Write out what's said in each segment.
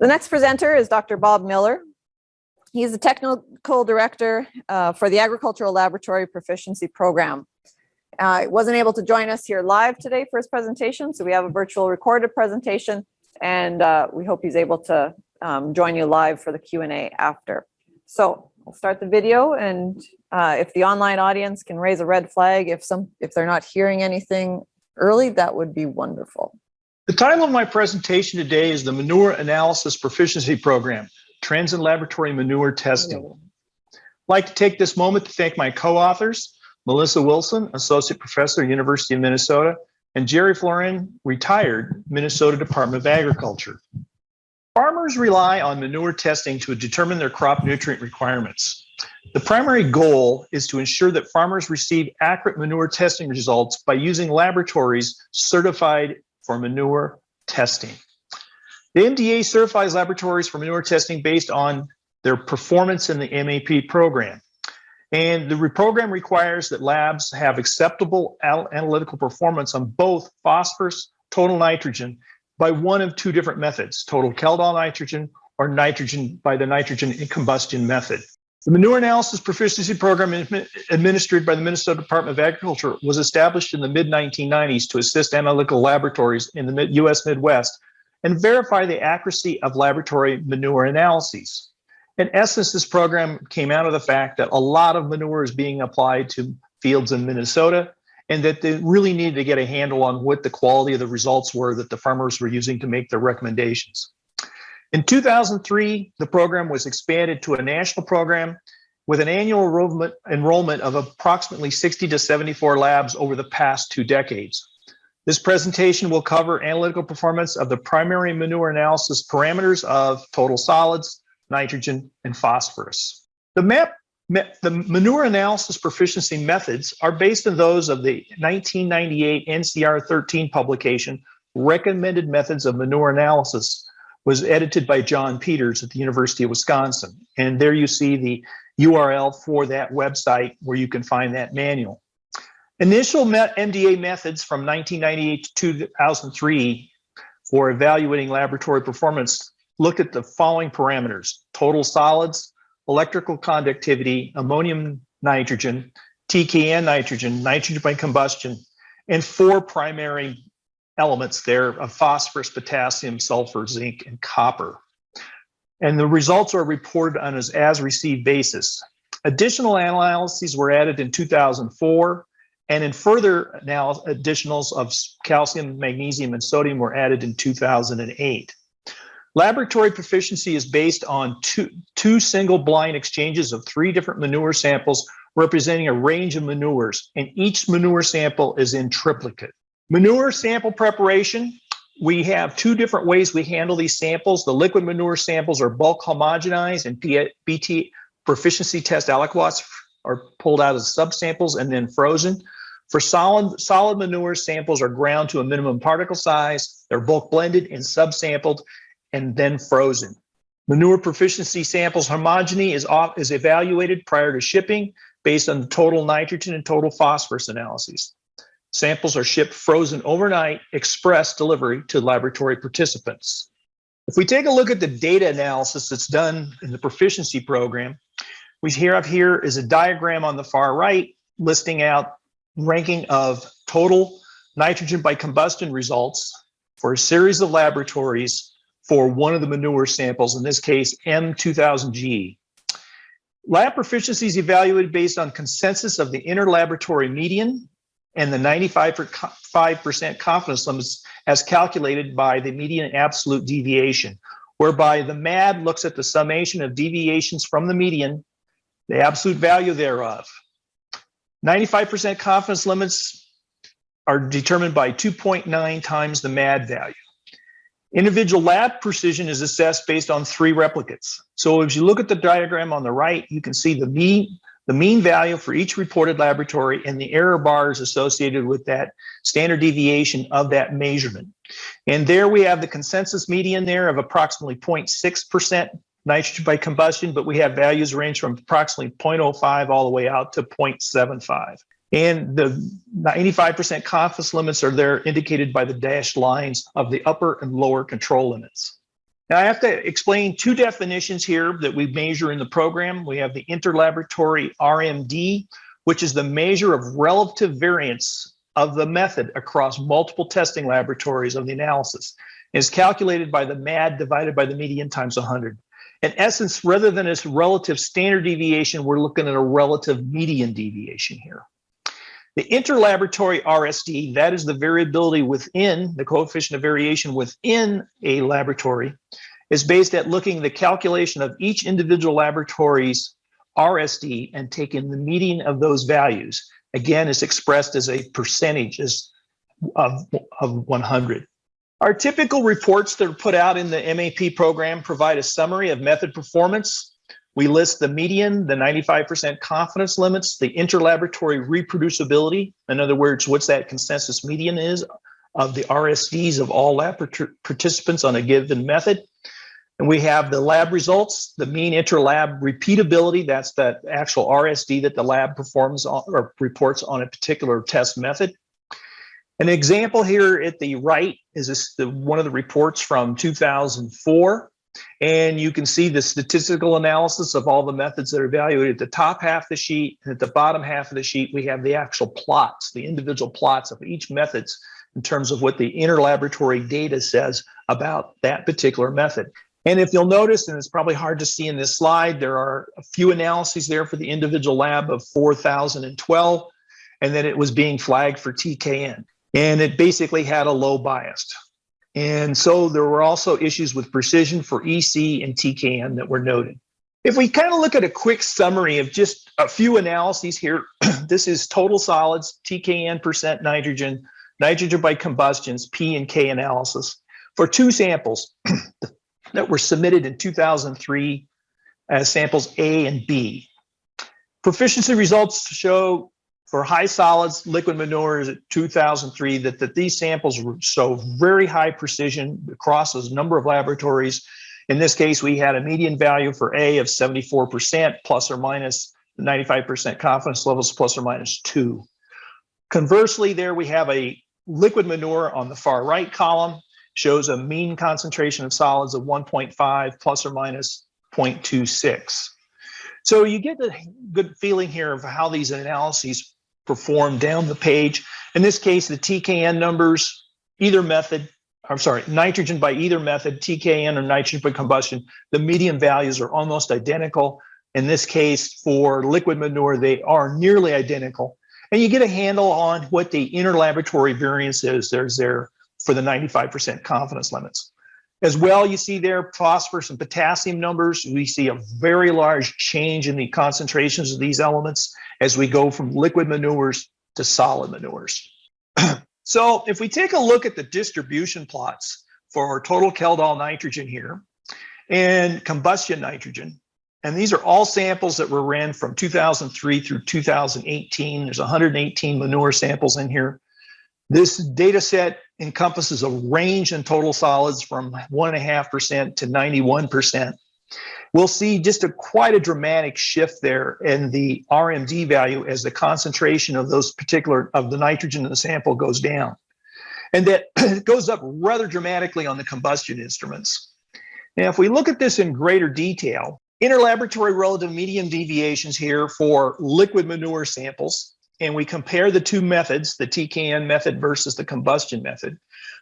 The next presenter is Dr. Bob Miller. He's the technical director uh, for the Agricultural Laboratory Proficiency Program. Uh, wasn't able to join us here live today for his presentation, so we have a virtual recorded presentation, and uh, we hope he's able to um, join you live for the Q&A after. So we'll start the video, and uh, if the online audience can raise a red flag if some if they're not hearing anything early, that would be wonderful. The title of my presentation today is the Manure Analysis Proficiency Program, Trends in Laboratory Manure Testing. I'd like to take this moment to thank my co-authors, Melissa Wilson, Associate Professor, University of Minnesota, and Jerry Floren, retired Minnesota Department of Agriculture. Farmers rely on manure testing to determine their crop nutrient requirements. The primary goal is to ensure that farmers receive accurate manure testing results by using laboratories certified for manure testing. The MDA certifies laboratories for manure testing based on their performance in the MAP program. And the program requires that labs have acceptable analytical performance on both phosphorus, total nitrogen, by one of two different methods, total Kjeldahl nitrogen or nitrogen by the nitrogen combustion method. The Manure Analysis Proficiency Program administered by the Minnesota Department of Agriculture was established in the mid-1990s to assist analytical laboratories in the U.S. Midwest and verify the accuracy of laboratory manure analyses. In essence, this program came out of the fact that a lot of manure is being applied to fields in Minnesota and that they really needed to get a handle on what the quality of the results were that the farmers were using to make their recommendations. In 2003, the program was expanded to a national program with an annual enrollment, of approximately 60 to 74 labs over the past two decades. This presentation will cover analytical performance of the primary manure analysis parameters of total solids, nitrogen, and phosphorus. The map the manure analysis proficiency methods are based on those of the 1998 NCR 13 publication, Recommended Methods of Manure Analysis, was edited by John Peters at the University of Wisconsin. And there you see the URL for that website where you can find that manual. Initial MDA methods from 1998 to 2003 for evaluating laboratory performance looked at the following parameters, total solids, electrical conductivity, ammonium nitrogen, TKN nitrogen, nitrogen by combustion, and four primary elements there of phosphorus, potassium, sulfur, zinc, and copper. And the results are reported on an as received basis. Additional analyses were added in 2004, and in further additionals of calcium, magnesium, and sodium were added in 2008. Laboratory proficiency is based on two, two single blind exchanges of three different manure samples representing a range of manures, and each manure sample is in triplicate. Manure sample preparation, we have two different ways we handle these samples. The liquid manure samples are bulk homogenized and PT proficiency test aliquots are pulled out as subsamples and then frozen. For solid, solid manure samples are ground to a minimum particle size. They're bulk blended and subsampled and then frozen. Manure proficiency samples homogeny is, off, is evaluated prior to shipping based on the total nitrogen and total phosphorus analyses. Samples are shipped frozen overnight, express delivery to laboratory participants. If we take a look at the data analysis that's done in the proficiency program, we here up here is a diagram on the far right listing out ranking of total nitrogen by combustion results for a series of laboratories for one of the manure samples, in this case, M2000G. Lab proficiency is evaluated based on consensus of the interlaboratory median and the 95% confidence limits as calculated by the median absolute deviation, whereby the MAD looks at the summation of deviations from the median, the absolute value thereof. 95% confidence limits are determined by 2.9 times the MAD value. Individual lab precision is assessed based on three replicates. So if you look at the diagram on the right, you can see the mean, the mean value for each reported laboratory and the error bars associated with that standard deviation of that measurement. And there we have the consensus median there of approximately 0.6% nitrogen by combustion, but we have values range from approximately 0.05 all the way out to 0.75. And the 95% confidence limits are there indicated by the dashed lines of the upper and lower control limits. Now I have to explain two definitions here that we measure in the program. We have the interlaboratory RMD, which is the measure of relative variance of the method across multiple testing laboratories of the analysis. It is calculated by the MAD divided by the median times 100. In essence, rather than its relative standard deviation, we're looking at a relative median deviation here. The interlaboratory RSD, that is the variability within, the coefficient of variation within a laboratory, is based at looking the calculation of each individual laboratory's RSD and taking the median of those values. Again, it's expressed as a percentage as of, of 100. Our typical reports that are put out in the MAP program provide a summary of method performance. We list the median, the 95% confidence limits, the interlaboratory reproducibility. In other words, what's that consensus median is of the RSDs of all lab participants on a given method. And we have the lab results, the mean interlab repeatability, that's that actual RSD that the lab performs or reports on a particular test method. An example here at the right is this, the, one of the reports from 2004. And you can see the statistical analysis of all the methods that are evaluated at the top half of the sheet. And at the bottom half of the sheet, we have the actual plots, the individual plots of each methods in terms of what the interlaboratory data says about that particular method. And if you'll notice, and it's probably hard to see in this slide, there are a few analyses there for the individual lab of 4,012, and then it was being flagged for TKN. And it basically had a low bias. And so there were also issues with precision for EC and TKN that were noted. If we kind of look at a quick summary of just a few analyses here, this is total solids, TKN percent nitrogen, nitrogen by combustions, P and K analysis for two samples that were submitted in 2003 as uh, samples A and B. Proficiency results show for high solids liquid manures at 2003 that, that these samples show very high precision across a number of laboratories. In this case, we had a median value for A of 74% plus or minus 95% confidence levels plus or minus two. Conversely, there we have a liquid manure on the far right column shows a mean concentration of solids of 1.5 plus or minus 0.26. So you get a good feeling here of how these analyses perform down the page. In this case, the TKN numbers, either method, I'm sorry, nitrogen by either method, TKN or nitrogen by combustion, the median values are almost identical. In this case, for liquid manure, they are nearly identical. And you get a handle on what the interlaboratory variance is. There's there for the 95% confidence limits. As well, you see there phosphorus and potassium numbers. We see a very large change in the concentrations of these elements as we go from liquid manures to solid manures. so if we take a look at the distribution plots for total Kjeldahl nitrogen here and combustion nitrogen, and these are all samples that were ran from 2003 through 2018. There's 118 manure samples in here. This data set encompasses a range in total solids from 1.5% to 91%. We'll see just a quite a dramatic shift there in the RMD value as the concentration of those particular of the nitrogen in the sample goes down. And that goes up rather dramatically on the combustion instruments. Now, if we look at this in greater detail, interlaboratory relative median deviations here for liquid manure samples and we compare the two methods, the TKN method versus the combustion method,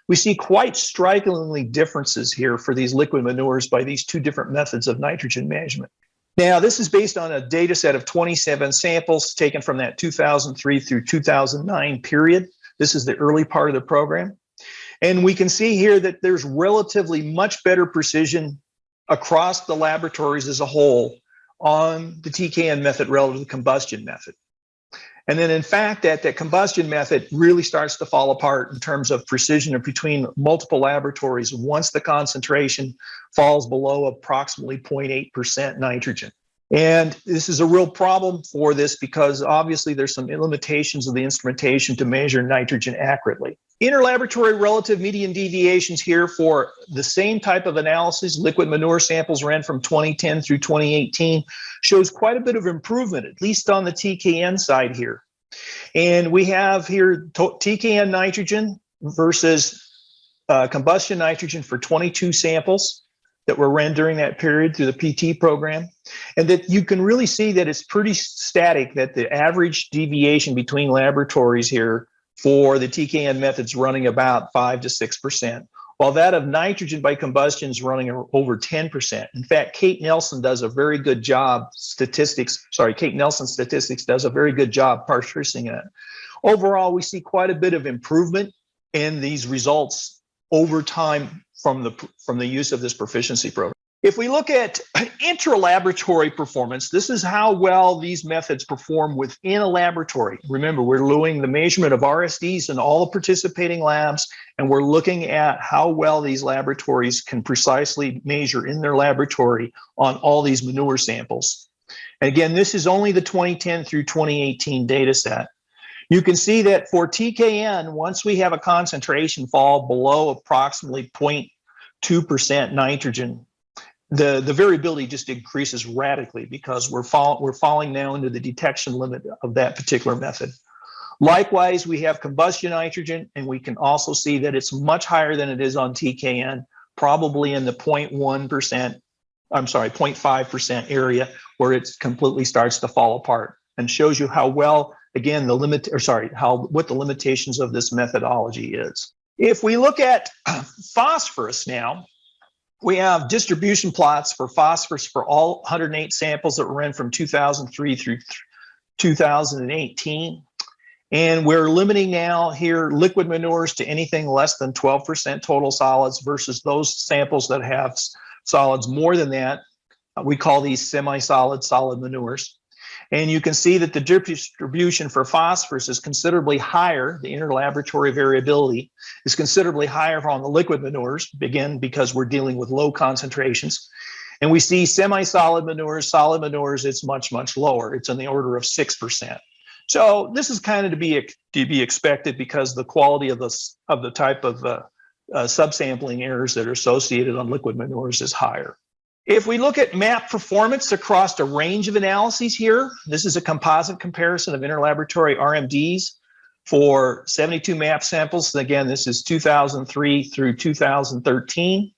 we see quite strikingly differences here for these liquid manures by these two different methods of nitrogen management. Now, this is based on a data set of 27 samples taken from that 2003 through 2009 period. This is the early part of the program. And we can see here that there's relatively much better precision across the laboratories as a whole on the TKN method relative to the combustion method. And then in fact, that, that combustion method really starts to fall apart in terms of precision between multiple laboratories once the concentration falls below approximately 0.8% nitrogen. And this is a real problem for this because obviously there's some limitations of the instrumentation to measure nitrogen accurately. Interlaboratory relative median deviations here for the same type of analysis, liquid manure samples ran from 2010 through 2018, shows quite a bit of improvement, at least on the TKN side here. And we have here TKN nitrogen versus uh, combustion nitrogen for 22 samples that were ran during that period through the PT program. And that you can really see that it's pretty static that the average deviation between laboratories here for the TKN methods running about five to 6%, while that of nitrogen by combustion is running over 10%. In fact, Kate Nelson does a very good job statistics, sorry, Kate Nelson statistics does a very good job parsing it. Overall, we see quite a bit of improvement in these results over time from the from the use of this proficiency program. If we look at intra-laboratory performance, this is how well these methods perform within a laboratory. Remember, we're doing the measurement of RSDs in all the participating labs, and we're looking at how well these laboratories can precisely measure in their laboratory on all these manure samples. And again, this is only the 2010 through 2018 data set. You can see that for TKN, once we have a concentration fall below approximately 0.2% nitrogen, the, the variability just increases radically because we're, fall, we're falling now into the detection limit of that particular method. Likewise, we have combustion nitrogen, and we can also see that it's much higher than it is on TKN, probably in the 0.1%, I'm sorry, 0.5% area where it completely starts to fall apart and shows you how well, again, the limit, or sorry, how what the limitations of this methodology is. If we look at phosphorus now, we have distribution plots for phosphorus for all 108 samples that were in from 2003 through 2018. And we're limiting now here liquid manures to anything less than 12% total solids versus those samples that have solids more than that. Uh, we call these semi-solid solid manures. And you can see that the distribution for phosphorus is considerably higher. The interlaboratory variability is considerably higher on the liquid manures, again, because we're dealing with low concentrations. And we see semi-solid manures, solid manures, it's much, much lower. It's in the order of 6%. So this is kind of to be to be expected because the quality of the of the type of uh, uh, subsampling errors that are associated on liquid manures is higher. If we look at map performance across a range of analyses here, this is a composite comparison of interlaboratory RMDs for 72 map samples. Again, this is 2003 through 2013,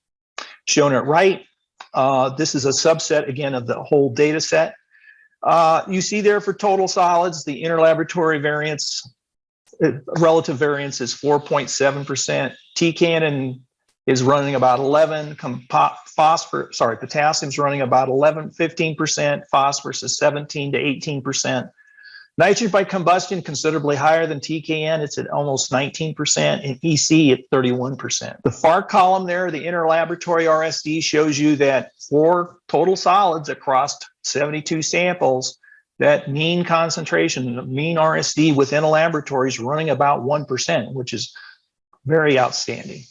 shown at right. Uh, this is a subset, again, of the whole data set. Uh, you see there for total solids, the interlaboratory variance, uh, relative variance is 4.7%. TKN is running about 11, phosphorus, sorry, potassium's running about 11, 15%, phosphorus is 17 to 18%. Nitrogen by combustion considerably higher than TKN. It's at almost 19% and EC at 31%. The far column there, the interlaboratory RSD shows you that for total solids across 72 samples, that mean concentration, mean RSD within a laboratory is running about 1%, which is very outstanding.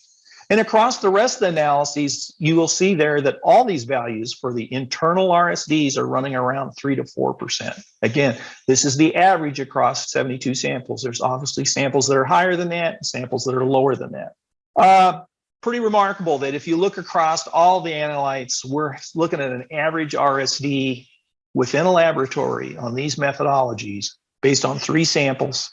And across the rest of the analyses, you will see there that all these values for the internal RSDs are running around 3 to 4%. Again, this is the average across 72 samples. There's obviously samples that are higher than that, samples that are lower than that. Uh, pretty remarkable that if you look across all the analytes, we're looking at an average RSD within a laboratory on these methodologies based on three samples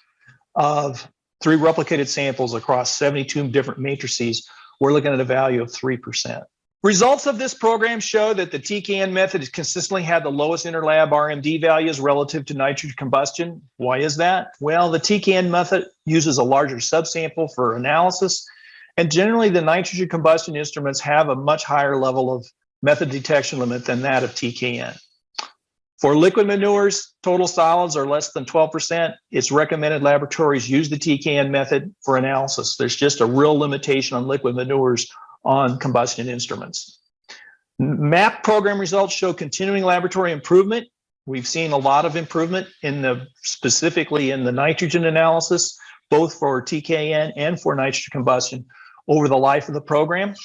of three replicated samples across 72 different matrices we're looking at a value of 3%. Results of this program show that the TKN method has consistently had the lowest interlab RMD values relative to nitrogen combustion. Why is that? Well, the TKN method uses a larger subsample for analysis, and generally the nitrogen combustion instruments have a much higher level of method detection limit than that of TKN. For liquid manures, total solids are less than 12%. It's recommended laboratories use the TKN method for analysis. There's just a real limitation on liquid manures on combustion instruments. MAP program results show continuing laboratory improvement. We've seen a lot of improvement in the specifically in the nitrogen analysis, both for TKN and for nitrogen combustion over the life of the program.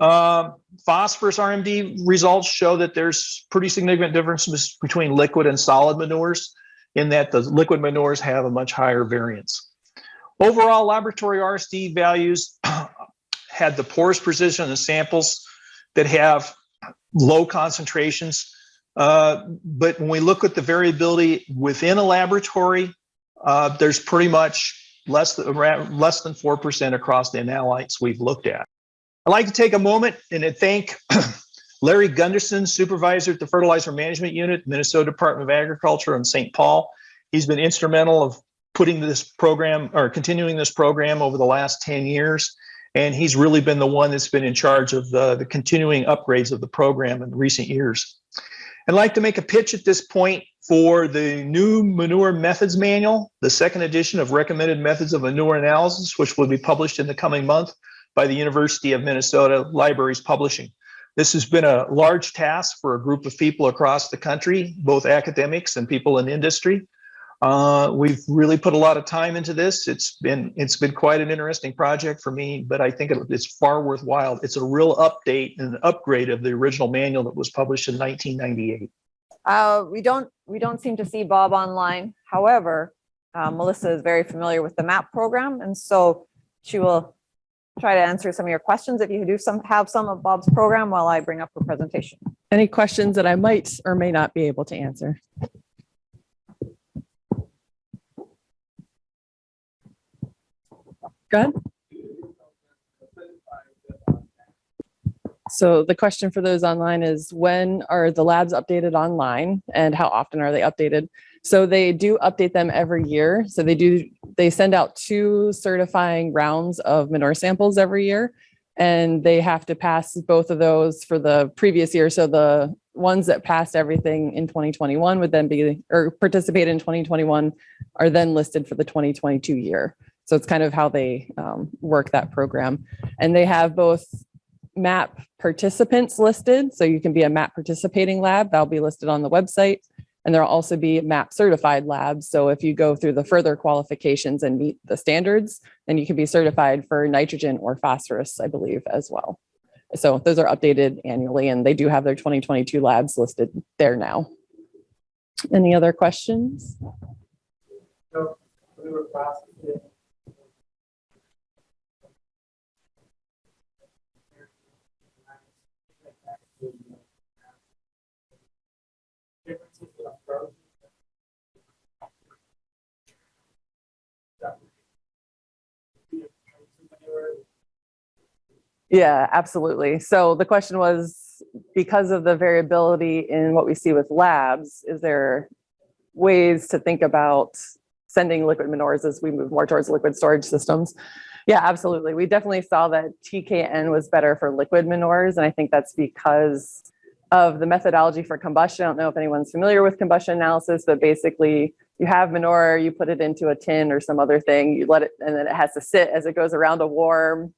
Uh, phosphorus RMD results show that there's pretty significant differences between liquid and solid manures in that the liquid manures have a much higher variance. Overall laboratory RSD values had the poorest precision in the samples that have low concentrations. Uh, but when we look at the variability within a laboratory, uh, there's pretty much less than, less than 4% across the analytes we've looked at. I'd like to take a moment and thank Larry Gunderson, supervisor at the Fertilizer Management Unit, Minnesota Department of Agriculture in St. Paul. He's been instrumental of putting this program or continuing this program over the last 10 years. And he's really been the one that's been in charge of the, the continuing upgrades of the program in recent years. I'd like to make a pitch at this point for the new manure methods manual, the second edition of recommended methods of manure analysis, which will be published in the coming month by the University of Minnesota Libraries Publishing. This has been a large task for a group of people across the country, both academics and people in industry. Uh, we've really put a lot of time into this. It's been it's been quite an interesting project for me, but I think it, it's far worthwhile. It's a real update and an upgrade of the original manual that was published in 1998. Uh, we don't, we don't seem to see Bob online. However, uh, Melissa is very familiar with the MAP program, and so she will try to answer some of your questions if you do some, have some of Bob's program while I bring up her presentation. Any questions that I might or may not be able to answer? Go ahead. So the question for those online is when are the labs updated online and how often are they updated? So they do update them every year. So they do, they send out two certifying rounds of manure samples every year. And they have to pass both of those for the previous year. So the ones that passed everything in 2021 would then be, or participate in 2021 are then listed for the 2022 year. So it's kind of how they um, work that program. And they have both MAP participants listed. So you can be a MAP participating lab, that'll be listed on the website. And there'll also be MAP certified labs. So if you go through the further qualifications and meet the standards, then you can be certified for nitrogen or phosphorus, I believe, as well. So those are updated annually and they do have their 2022 labs listed there now. Any other questions? No, we Yeah, absolutely. So the question was, because of the variability in what we see with labs, is there ways to think about sending liquid manures as we move more towards liquid storage systems? Yeah, absolutely. We definitely saw that TKN was better for liquid manures. And I think that's because of the methodology for combustion. I don't know if anyone's familiar with combustion analysis, but basically you have manure, you put it into a tin or some other thing, you let it, and then it has to sit as it goes around a warm,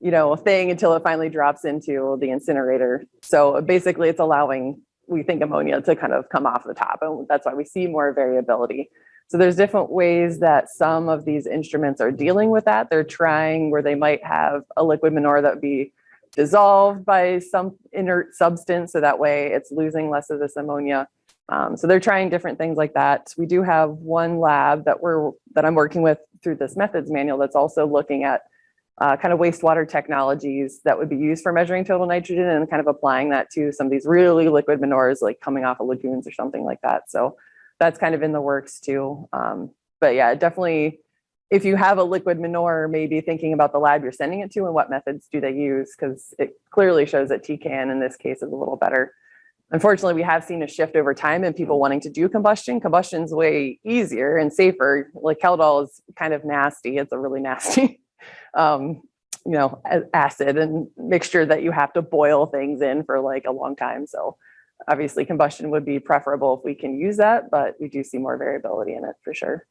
you know, a thing until it finally drops into the incinerator. So basically it's allowing, we think ammonia to kind of come off the top and that's why we see more variability. So there's different ways that some of these instruments are dealing with that. They're trying where they might have a liquid manure that would be dissolved by some inert substance. So that way it's losing less of this ammonia. Um, so they're trying different things like that. We do have one lab that we're that I'm working with through this methods manual that's also looking at uh, kind of wastewater technologies that would be used for measuring total nitrogen and kind of applying that to some of these really liquid manures like coming off of lagoons or something like that. So that's kind of in the works too. Um, but yeah, definitely if you have a liquid manure, maybe thinking about the lab you're sending it to and what methods do they use, because it clearly shows that TKN in this case is a little better. Unfortunately, we have seen a shift over time in people wanting to do combustion. Combustion's way easier and safer. Like Kjeldahl is kind of nasty. It's a really nasty, um, you know, acid and mixture that you have to boil things in for like a long time. So obviously combustion would be preferable if we can use that, but we do see more variability in it for sure.